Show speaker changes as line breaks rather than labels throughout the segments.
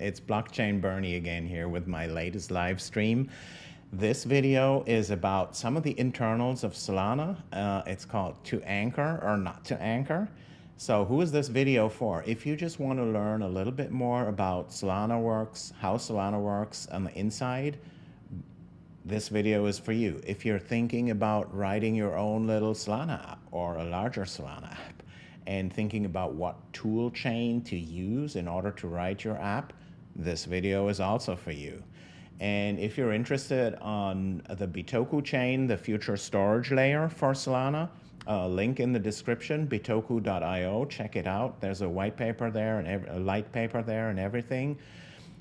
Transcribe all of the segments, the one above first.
It's Blockchain Bernie again here with my latest live stream. This video is about some of the internals of Solana. Uh, it's called To Anchor or Not to Anchor. So who is this video for? If you just want to learn a little bit more about Solana works, how Solana works on the inside, this video is for you. If you're thinking about writing your own little Solana app or a larger Solana app and thinking about what tool chain to use in order to write your app, this video is also for you. And if you're interested on the Bitoku chain, the future storage layer for Solana, a link in the description, bitoku.io, check it out. There's a white paper there and a light paper there and everything.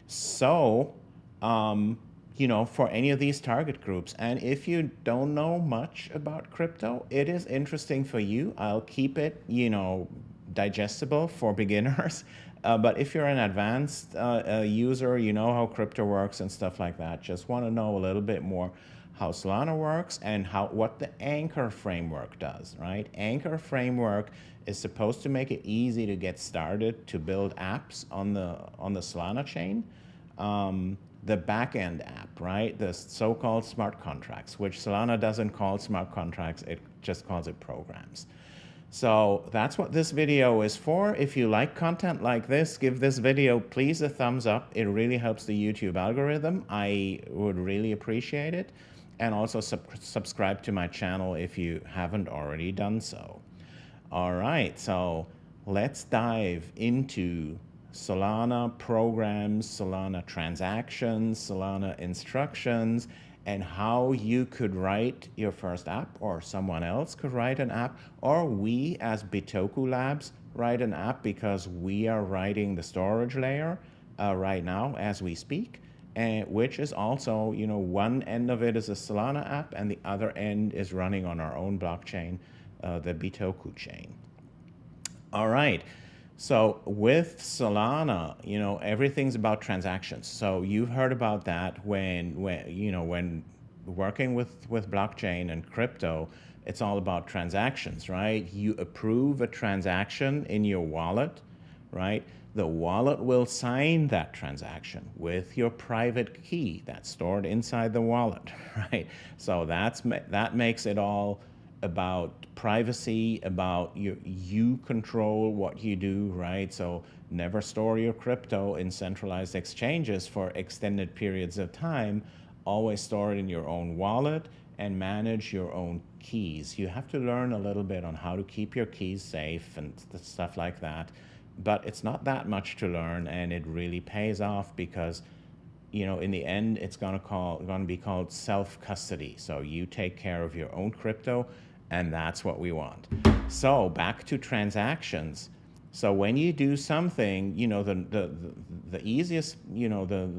So, um, you know, for any of these target groups. And if you don't know much about crypto, it is interesting for you. I'll keep it, you know, digestible for beginners. Uh, but if you're an advanced uh, uh, user, you know how crypto works and stuff like that, just want to know a little bit more how Solana works and how what the Anchor framework does, right? Anchor framework is supposed to make it easy to get started to build apps on the on the Solana chain. Um, the backend app, right? The so-called smart contracts, which Solana doesn't call smart contracts, it just calls it programs. So that's what this video is for. If you like content like this, give this video please a thumbs up. It really helps the YouTube algorithm. I would really appreciate it. And also sub subscribe to my channel if you haven't already done so. All right, so let's dive into Solana programs, Solana transactions, Solana instructions, and how you could write your first app or someone else could write an app or we as Bitoku Labs write an app because we are writing the storage layer uh, right now as we speak and which is also, you know, one end of it is a Solana app and the other end is running on our own blockchain, uh, the Bitoku chain. All right. So with Solana, you know, everything's about transactions. So you've heard about that when, when you know, when working with, with blockchain and crypto, it's all about transactions, right? You approve a transaction in your wallet, right? The wallet will sign that transaction with your private key that's stored inside the wallet, right? So that's that makes it all about privacy, about you, you control what you do, right? So never store your crypto in centralized exchanges for extended periods of time. Always store it in your own wallet and manage your own keys. You have to learn a little bit on how to keep your keys safe and stuff like that. But it's not that much to learn and it really pays off because you know, in the end, it's going to call going to be called self-custody. So you take care of your own crypto and that's what we want. So back to transactions. So when you do something, you know, the, the, the, easiest, you know, the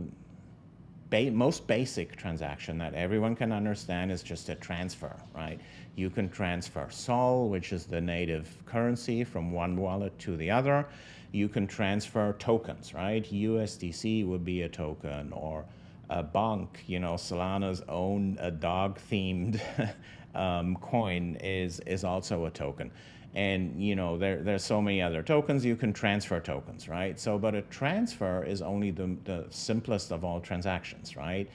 ba most basic transaction that everyone can understand is just a transfer, right? You can transfer SOL, which is the native currency from one wallet to the other. You can transfer tokens, right? USDC would be a token or a Bonk, you know, Solana's own a dog-themed um, coin is is also a token. And you know there there's so many other tokens you can transfer tokens, right? So, but a transfer is only the the simplest of all transactions, right?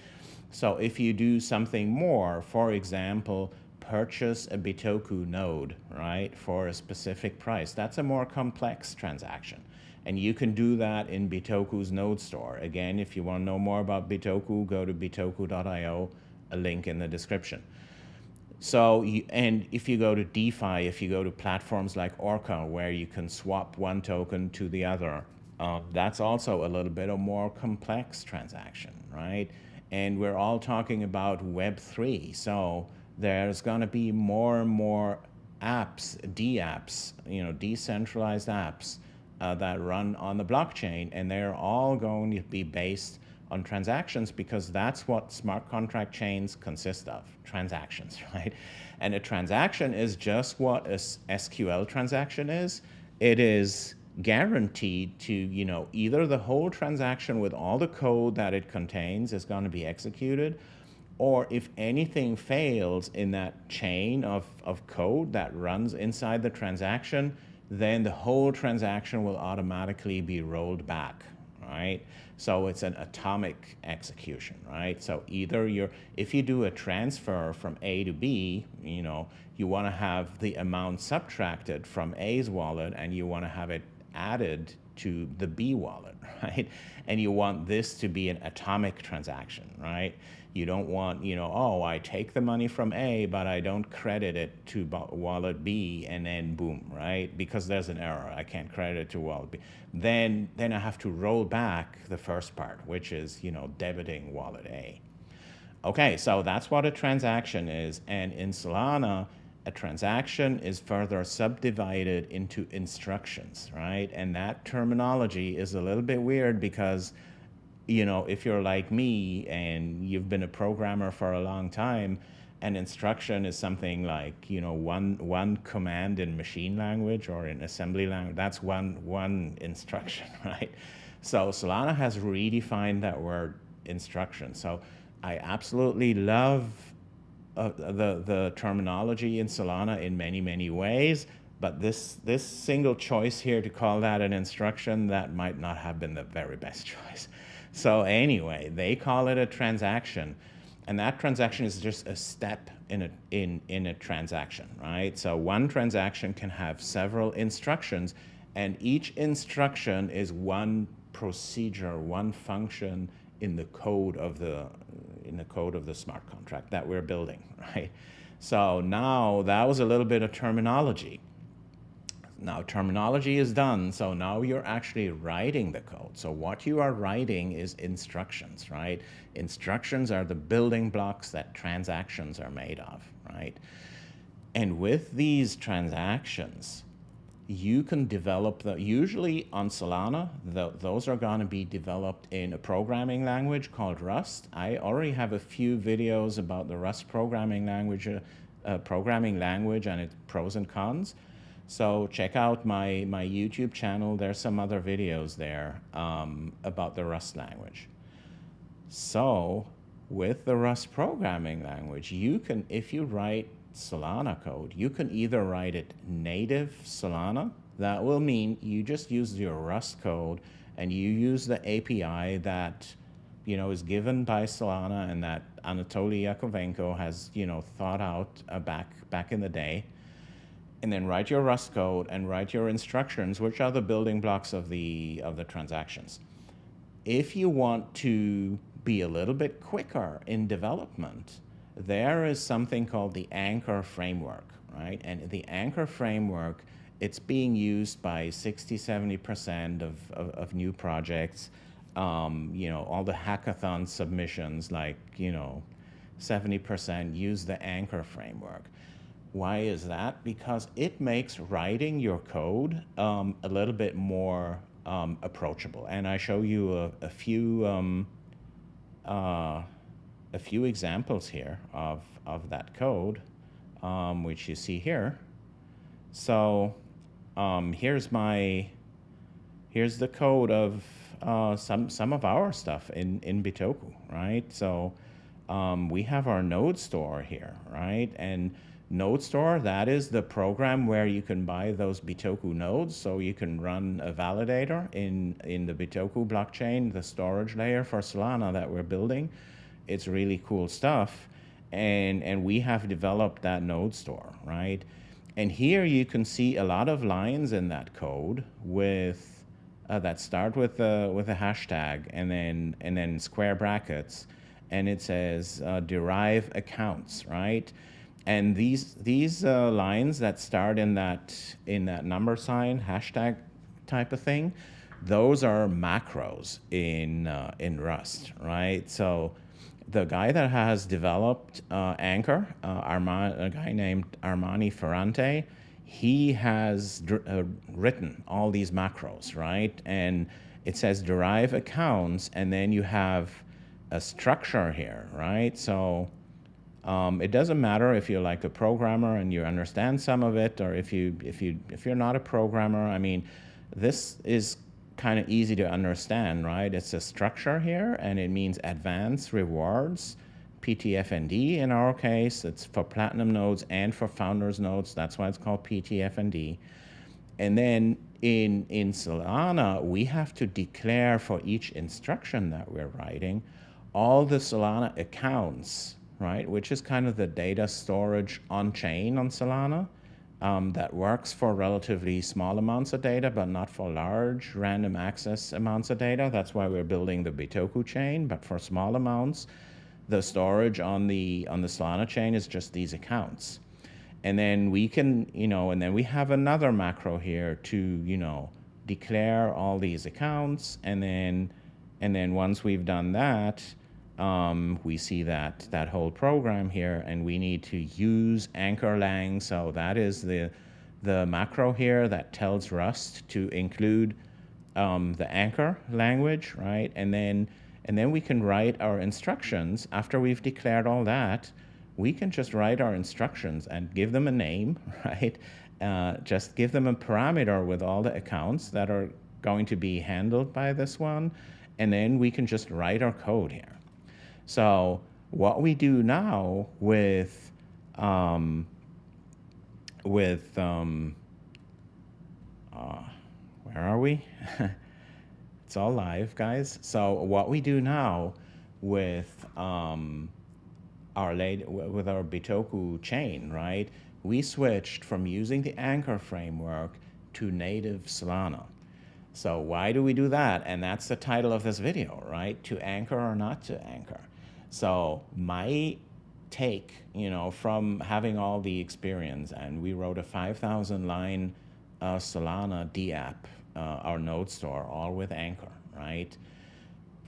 So if you do something more, for example, purchase a Bitoku node, right, for a specific price, that's a more complex transaction. And you can do that in Bitoku's node store. Again, if you want to know more about Bitoku, go to bitoku.io, a link in the description. So, you, and if you go to DeFi, if you go to platforms like Orca, where you can swap one token to the other, uh, that's also a little bit of more complex transaction, right? And we're all talking about Web3. So there's going to be more and more apps, D-apps, you know, decentralized apps uh, that run on the blockchain, and they're all going to be based on transactions because that's what smart contract chains consist of, transactions, right? And a transaction is just what a SQL transaction is. It is guaranteed to, you know, either the whole transaction with all the code that it contains is going to be executed, or if anything fails in that chain of, of code that runs inside the transaction, then the whole transaction will automatically be rolled back, right? So it's an atomic execution, right? So either you're, if you do a transfer from A to B, you know, you want to have the amount subtracted from A's wallet and you want to have it added to the B wallet, right? And you want this to be an atomic transaction, right? You don't want, you know, oh, I take the money from A, but I don't credit it to wallet B, and then boom, right? Because there's an error, I can't credit it to wallet B. Then, then I have to roll back the first part, which is, you know, debiting wallet A. Okay, so that's what a transaction is, and in Solana, a transaction is further subdivided into instructions, right? And that terminology is a little bit weird because, you know, if you're like me and you've been a programmer for a long time, an instruction is something like, you know, one, one command in machine language or in assembly language, that's one, one instruction, right? So Solana has redefined that word instruction. So I absolutely love uh, the, the terminology in Solana in many, many ways, but this, this single choice here to call that an instruction, that might not have been the very best choice. So anyway, they call it a transaction, and that transaction is just a step in a, in, in a transaction, right? So one transaction can have several instructions, and each instruction is one procedure, one function in the code of the in the code of the smart contract that we're building, right? So now that was a little bit of terminology. Now terminology is done, so now you're actually writing the code. So what you are writing is instructions, right? Instructions are the building blocks that transactions are made of, right? And with these transactions, you can develop the, usually on Solana, the, those are going to be developed in a programming language called Rust. I already have a few videos about the Rust programming language, uh, programming language and its pros and cons. So check out my, my YouTube channel. There's some other videos there um, about the Rust language. So with the Rust programming language, you can, if you write Solana code, you can either write it native Solana. That will mean you just use your Rust code and you use the API that you know is given by Solana and that Anatoly Yakovenko has you know thought out uh, back back in the day. And then write your Rust code and write your instructions, which are the building blocks of the of the transactions. If you want to be a little bit quicker in development, there is something called the Anchor framework, right? And the Anchor framework, it's being used by 60, 70% of, of, of, new projects. Um, you know, all the hackathon submissions, like, you know, 70% use the Anchor framework. Why is that? Because it makes writing your code um, a little bit more um, approachable. And I show you a, a few um, uh, a few examples here of, of that code, um, which you see here. So um, here's my, here's the code of uh, some, some of our stuff in, in Bitoku, right? So um, we have our node store here, right? And node store, that is the program where you can buy those Bitoku nodes. So you can run a validator in, in the Bitoku blockchain, the storage layer for Solana that we're building. It's really cool stuff. And, and we have developed that node store, right? And here you can see a lot of lines in that code with uh, that start with a, with a hashtag and then, and then square brackets. And it says uh, derive accounts, right? And these, these uh, lines that start in that, in that number sign, hashtag type of thing, those are macros in, uh, in Rust, right? So the guy that has developed uh, Anchor, uh, a guy named Armani Ferrante, he has uh, written all these macros, right? And it says derive accounts, and then you have a structure here, right? So um, it doesn't matter if you're like a programmer and you understand some of it, or if you if you if you're not a programmer. I mean, this is kind of easy to understand, right? It's a structure here, and it means advanced rewards, PTFND in our case. It's for platinum nodes and for founders nodes. That's why it's called PTFND. And then in, in Solana, we have to declare for each instruction that we're writing all the Solana accounts, right, which is kind of the data storage on-chain on Solana um, that works for relatively small amounts of data, but not for large random access amounts of data. That's why we're building the Bitoku chain, but for small amounts, the storage on the, on the Solana chain is just these accounts. And then we can, you know, and then we have another macro here to, you know, declare all these accounts. And then, and then once we've done that, um, we see that, that whole program here and we need to use anchor lang. So that is the, the macro here that tells Rust to include um, the anchor language, right? And then, and then we can write our instructions after we've declared all that we can just write our instructions and give them a name, right? Uh, just give them a parameter with all the accounts that are going to be handled by this one, and then we can just write our code here. So what we do now with um, with um, uh, where are we? it's all live, guys. So what we do now with um, our with our Bitoku chain, right? We switched from using the Anchor framework to native Solana. So why do we do that? And that's the title of this video, right? To anchor or not to anchor. So my take, you know, from having all the experience, and we wrote a 5,000 line uh, Solana DApp, uh, our node store, all with Anchor, right?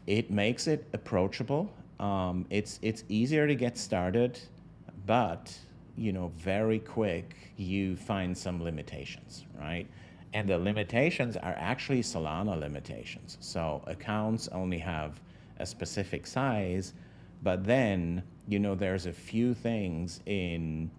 It makes it approachable um, it's it's easier to get started, but you know, very quick you find some limitations, right? And the limitations are actually Solana limitations. So accounts only have a specific size, but then you know there's a few things in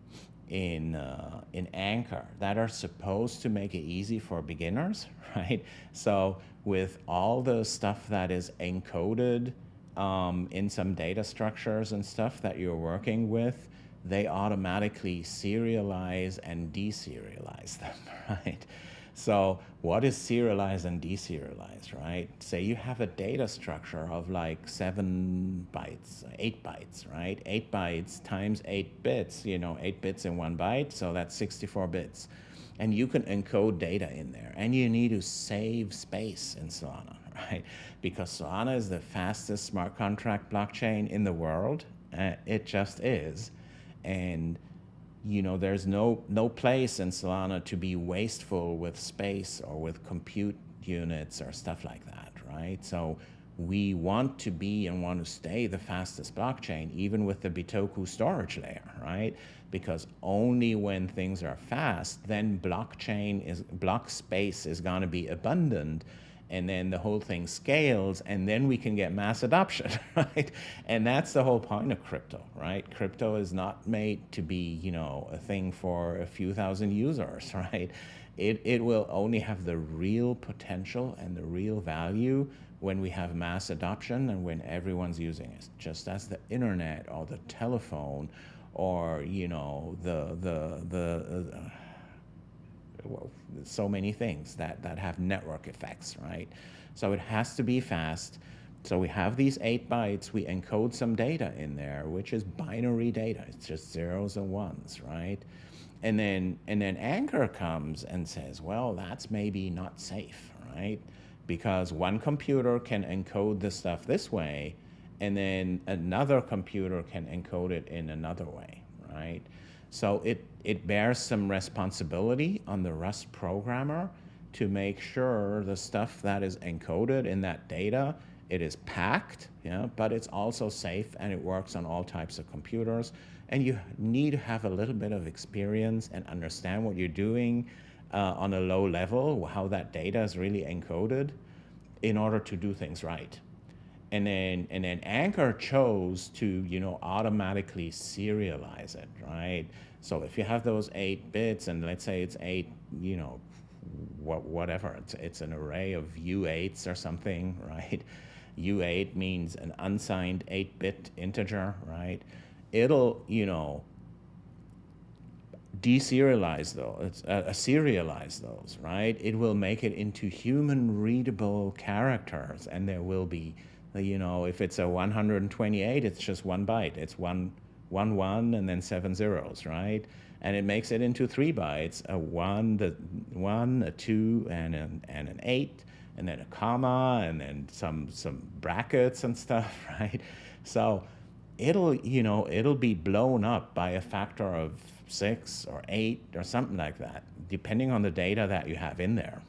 in uh, in Anchor that are supposed to make it easy for beginners, right? So with all the stuff that is encoded um, in some data structures and stuff that you're working with, they automatically serialize and deserialize them, right? So what is serialized and deserialized, right? Say you have a data structure of like seven bytes, eight bytes, right? Eight bytes times eight bits, you know, eight bits in one byte, so that's 64 bits. And you can encode data in there and you need to save space in Solana, right? Because Solana is the fastest smart contract blockchain in the world. Uh, it just is. And you know, there's no, no place in Solana to be wasteful with space or with compute units or stuff like that, right? So we want to be and want to stay the fastest blockchain, even with the Bitoku storage layer, right? Because only when things are fast, then blockchain is, block space is going to be abundant and then the whole thing scales and then we can get mass adoption right? And that's the whole point of crypto right? Crypto is not made to be you know a thing for a few thousand users right? It, it will only have the real potential and the real value when we have mass adoption and when everyone's using it. Just as the internet or the telephone or you know the the the uh, so many things that, that have network effects, right? So it has to be fast. So we have these eight bytes, we encode some data in there, which is binary data. It's just zeros and ones, right? And then, and then Anchor comes and says, well, that's maybe not safe, right? Because one computer can encode the stuff this way, and then another computer can encode it in another way, right? So it, it bears some responsibility on the Rust programmer to make sure the stuff that is encoded in that data, it is packed, yeah, but it's also safe and it works on all types of computers. And you need to have a little bit of experience and understand what you're doing uh, on a low level, how that data is really encoded in order to do things right and then and then Anchor chose to you know automatically serialize it, right? So if you have those eight bits, and let's say it's eight, you know, what whatever, it's it's an array of U8s or something, right? U8 means an unsigned 8-bit integer, right? It'll, you know, deserialize those, uh, uh, serialize those, right? It will make it into human readable characters and there will be, Uh, you know, if it's a 128, it's just one byte. It's one, one, one, and then seven zeros, right? And it makes it into three bytes, a one, the one, a two, and an, and an eight, and then a comma, and then some, some brackets and stuff, right? So it'll, you know, it'll be blown up by a factor of six or eight or something like that, depending on the data that you have in there.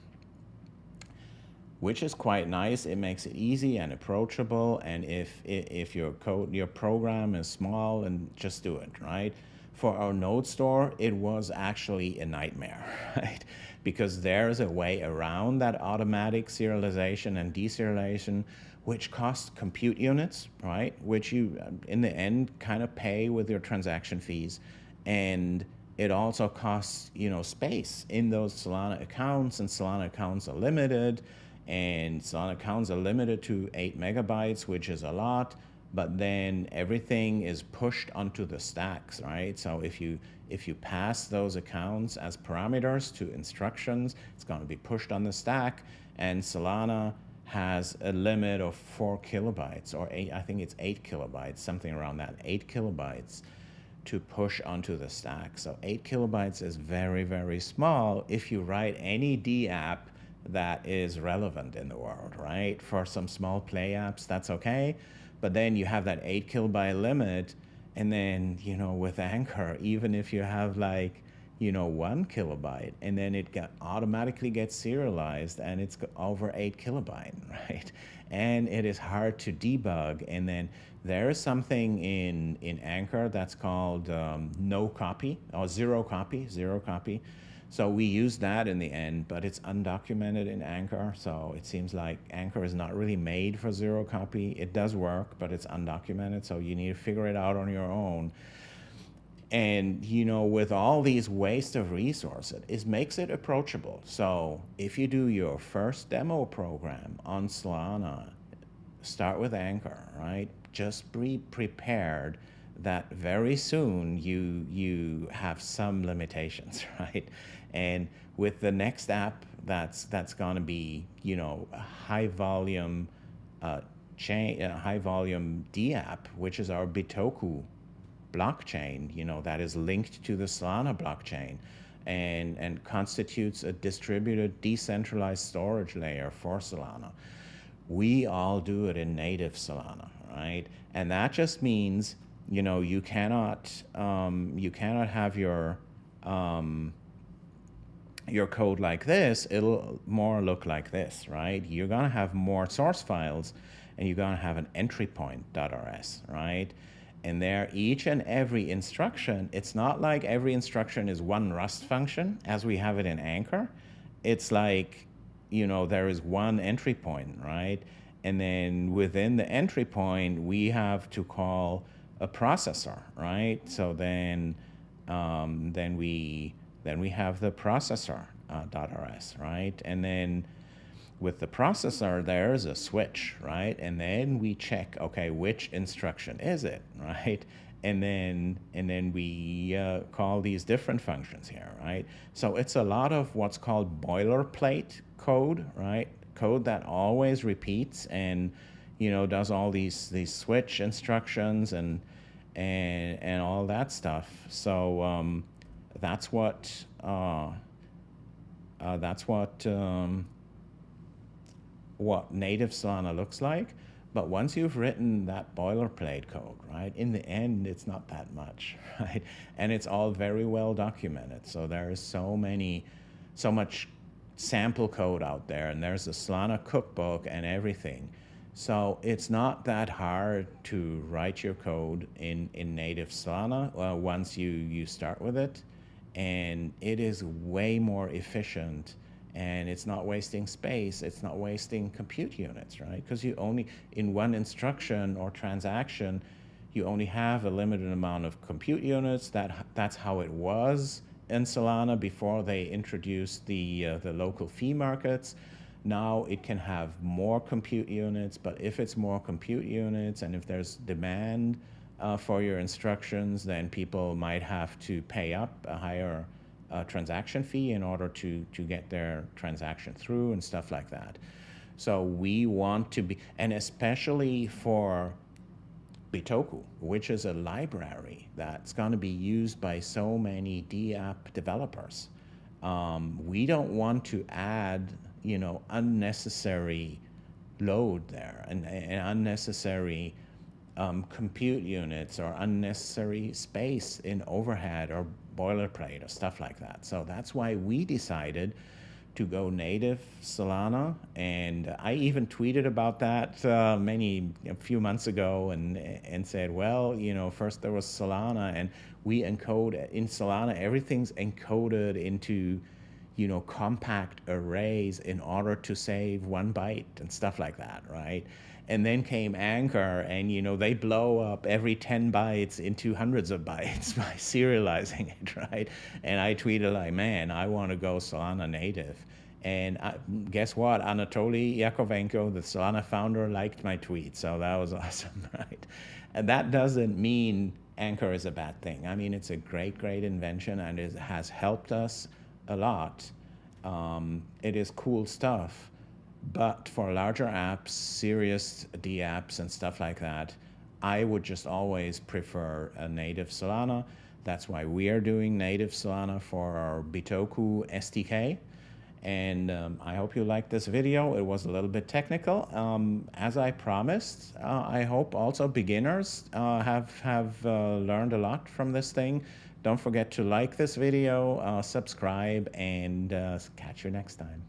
Which is quite nice. It makes it easy and approachable. And if, if your code, your program is small, and just do it, right? For our node store, it was actually a nightmare, right? Because there's a way around that automatic serialization and deserialization which costs compute units, right? Which you, uh, in the end, kind of pay with your transaction fees and it also costs you know space in those Solana accounts, and Solana accounts are limited, and Solana accounts are limited to eight megabytes, which is a lot. But then everything is pushed onto the stacks, right? So if you if you pass those accounts as parameters to instructions, it's going to be pushed on the stack, and Solana has a limit of four kilobytes or eight, I think it's eight kilobytes, something around that, eight kilobytes to push onto the stack. So 8 kilobytes is very, very small if you write any D app that is relevant in the world, right? For some small play apps, that's okay. But then you have that 8 kilobyte limit. And then, you know, with Anchor, even if you have like, you know, one kilobyte, and then it got automatically gets serialized and it's over eight kilobyte, right? And it is hard to debug. And then there is something in, in Anchor that's called um, no copy or zero copy, zero copy. So we use that in the end, but it's undocumented in Anchor. So it seems like Anchor is not really made for zero copy. It does work, but it's undocumented. So you need to figure it out on your own. And, you know, with all these waste of resources, it makes it approachable. So if you do your first demo program on Solana, start with Anchor, right? just be prepared that very soon you you have some limitations, right? And with the next app that's that's going to be you know a high volume uh, chain, a high volume D app, which is our Bitoku blockchain, you know that is linked to the Solana blockchain, and and constitutes a distributed decentralized storage layer for Solana. We all do it in native Solana, right? And that just means, you know, you cannot, um, you cannot have your, um, your code like this, it'll more look like this, right? You're gonna have more source files and you're gonna have an entry point.rs, right? And there, each and every instruction, it's not like every instruction is one Rust function as we have it in Anchor. It's like, you know, there is one entry point, right? And then within the entry point, we have to call a processor, right? So then, um, then we then we have the processor uh, .rs, right? And then with the processor, there's a switch, right? And then we check, okay, which instruction is it, right? And then and then we uh, call these different functions here, right? So it's a lot of what's called boilerplate code, right? code that always repeats and you know does all these these switch instructions and and and all that stuff. So um, that's what uh, uh, that's what um, what native Solana looks like. But once you've written that boilerplate code, right, in the end, it's not that much, right? And it's all very well documented. So there is so many, so much sample code out there and there's a Solana cookbook and everything. So it's not that hard to write your code in, in native Solana uh, once you, you start with it. And it is way more efficient and it's not wasting space. It's not wasting compute units, right? Because you only, in one instruction or transaction, you only have a limited amount of compute units. That, that's how it was in Solana before they introduced the, uh, the local fee markets. Now it can have more compute units, but if it's more compute units and if there's demand uh, for your instructions, then people might have to pay up a higher uh, transaction fee in order to, to get their transaction through and stuff like that. So we want to be, and especially for Bitoku, which is a library that's going to be used by so many DApp developers. Um, we don't want to add, you know, unnecessary load there and, and unnecessary um, compute units or unnecessary space in overhead or boilerplate or stuff like that. So that's why we decided to go native Solana, and I even tweeted about that uh, many a few months ago, and and said, well, you know, first there was Solana, and we encode in Solana everything's encoded into, you know, compact arrays in order to save one byte and stuff like that, right? And then came Anchor, and you know they blow up every 10 bytes into hundreds of bytes by serializing it, right? And I tweeted like, man, I want to go Solana native. And I, guess what? Anatoly Yakovenko, the Solana founder, liked my tweet, so that was awesome, right? And that doesn't mean Anchor is a bad thing. I mean, it's a great, great invention, and it has helped us a lot. Um, it is cool stuff but for larger apps, serious D apps and stuff like that, I would just always prefer a native Solana. That's why we are doing native Solana for our Bitoku SDK. And um, I hope you liked this video. It was a little bit technical. Um, as I promised, uh, I hope also beginners uh, have, have uh, learned a lot from this thing. Don't forget to like this video, uh, subscribe, and uh, catch you next time.